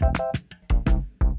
Thank you.